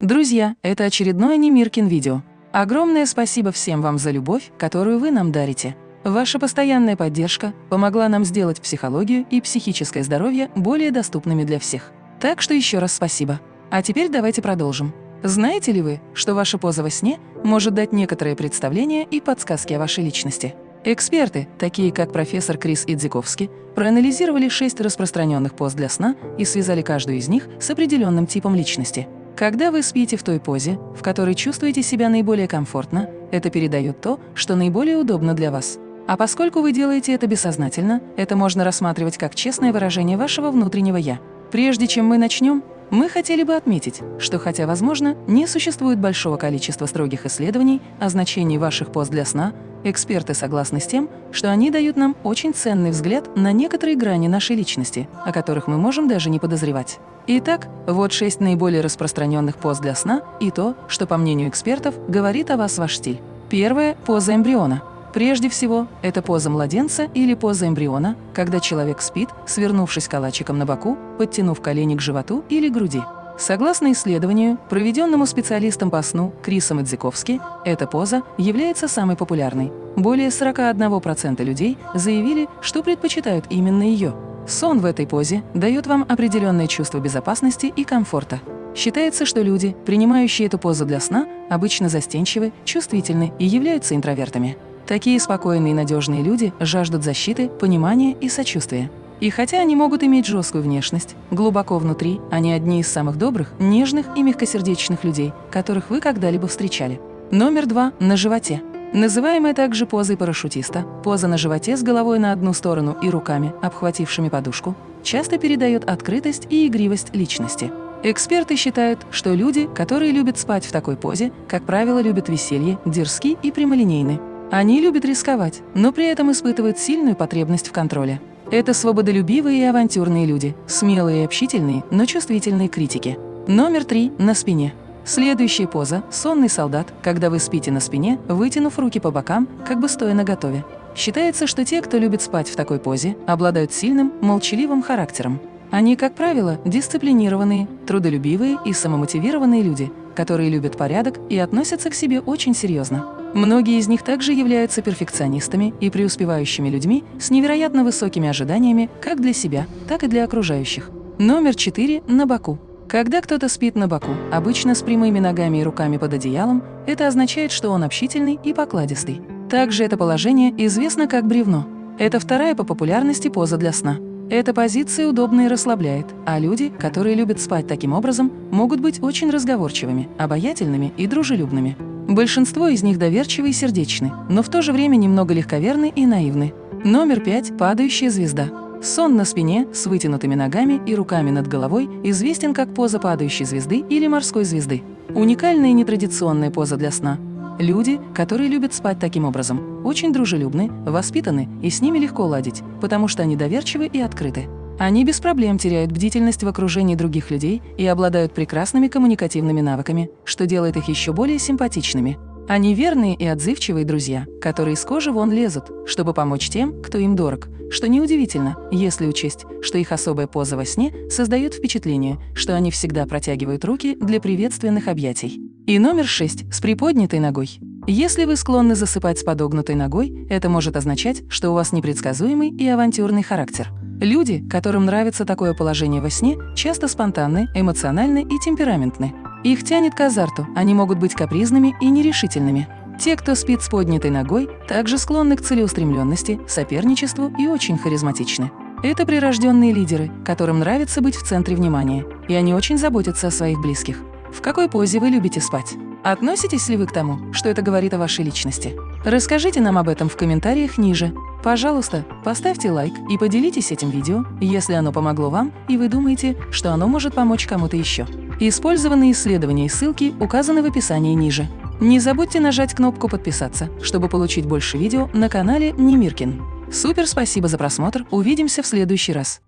Друзья, это очередное Немиркин видео. Огромное спасибо всем вам за любовь, которую вы нам дарите. Ваша постоянная поддержка помогла нам сделать психологию и психическое здоровье более доступными для всех. Так что еще раз спасибо. А теперь давайте продолжим. Знаете ли вы, что ваша поза во сне может дать некоторые представления и подсказки о вашей личности? Эксперты, такие как профессор Крис Идзиковский, проанализировали шесть распространенных поз для сна и связали каждую из них с определенным типом личности. Когда вы спите в той позе, в которой чувствуете себя наиболее комфортно, это передает то, что наиболее удобно для вас. А поскольку вы делаете это бессознательно, это можно рассматривать как честное выражение вашего внутреннего «я». Прежде чем мы начнем, мы хотели бы отметить, что хотя, возможно, не существует большого количества строгих исследований о значении ваших поз для сна, эксперты согласны с тем, что они дают нам очень ценный взгляд на некоторые грани нашей личности, о которых мы можем даже не подозревать. Итак, вот шесть наиболее распространенных поз для сна и то, что, по мнению экспертов, говорит о вас ваш стиль. Первая – поза эмбриона. Прежде всего, это поза младенца или поза эмбриона, когда человек спит, свернувшись калачиком на боку, подтянув колени к животу или груди. Согласно исследованию, проведенному специалистом по сну Крисом Идзиковски, эта поза является самой популярной. Более 41% людей заявили, что предпочитают именно ее. Сон в этой позе дает вам определенное чувство безопасности и комфорта. Считается, что люди, принимающие эту позу для сна, обычно застенчивы, чувствительны и являются интровертами. Такие спокойные и надежные люди жаждут защиты, понимания и сочувствия. И хотя они могут иметь жесткую внешность, глубоко внутри они одни из самых добрых, нежных и мягкосердечных людей, которых вы когда-либо встречали. Номер два – на животе. Называемая также позой парашютиста, поза на животе с головой на одну сторону и руками, обхватившими подушку, часто передает открытость и игривость личности. Эксперты считают, что люди, которые любят спать в такой позе, как правило, любят веселье, дерзки и прямолинейны. Они любят рисковать, но при этом испытывают сильную потребность в контроле. Это свободолюбивые и авантюрные люди, смелые и общительные, но чувствительные критики. Номер три – на спине. Следующая поза – сонный солдат, когда вы спите на спине, вытянув руки по бокам, как бы стоя наготове. Считается, что те, кто любит спать в такой позе, обладают сильным, молчаливым характером. Они, как правило, дисциплинированные, трудолюбивые и самомотивированные люди, которые любят порядок и относятся к себе очень серьезно. Многие из них также являются перфекционистами и преуспевающими людьми с невероятно высокими ожиданиями как для себя, так и для окружающих. Номер 4 – на боку. Когда кто-то спит на боку, обычно с прямыми ногами и руками под одеялом, это означает, что он общительный и покладистый. Также это положение известно как бревно. Это вторая по популярности поза для сна. Эта позиция удобна и расслабляет, а люди, которые любят спать таким образом, могут быть очень разговорчивыми, обаятельными и дружелюбными. Большинство из них доверчивы и сердечны, но в то же время немного легковерны и наивны. Номер пять – падающая звезда. Сон на спине с вытянутыми ногами и руками над головой известен как поза падающей звезды или морской звезды. Уникальная и нетрадиционная поза для сна. Люди, которые любят спать таким образом, очень дружелюбны, воспитаны и с ними легко ладить, потому что они доверчивы и открыты. Они без проблем теряют бдительность в окружении других людей и обладают прекрасными коммуникативными навыками, что делает их еще более симпатичными. Они верные и отзывчивые друзья, которые с кожи вон лезут, чтобы помочь тем, кто им дорог, что неудивительно, если учесть, что их особая поза во сне создает впечатление, что они всегда протягивают руки для приветственных объятий. И номер шесть – с приподнятой ногой. Если вы склонны засыпать с подогнутой ногой, это может означать, что у вас непредсказуемый и авантюрный характер. Люди, которым нравится такое положение во сне, часто спонтанны, эмоциональны и темпераментны. Их тянет к азарту, они могут быть капризными и нерешительными. Те, кто спит с поднятой ногой, также склонны к целеустремленности, соперничеству и очень харизматичны. Это прирожденные лидеры, которым нравится быть в центре внимания, и они очень заботятся о своих близких. В какой позе вы любите спать? Относитесь ли вы к тому, что это говорит о вашей личности? Расскажите нам об этом в комментариях ниже. Пожалуйста, поставьте лайк и поделитесь этим видео, если оно помогло вам и вы думаете, что оно может помочь кому-то еще. Использованные исследования и ссылки указаны в описании ниже. Не забудьте нажать кнопку «Подписаться», чтобы получить больше видео на канале Немиркин. Супер спасибо за просмотр, увидимся в следующий раз.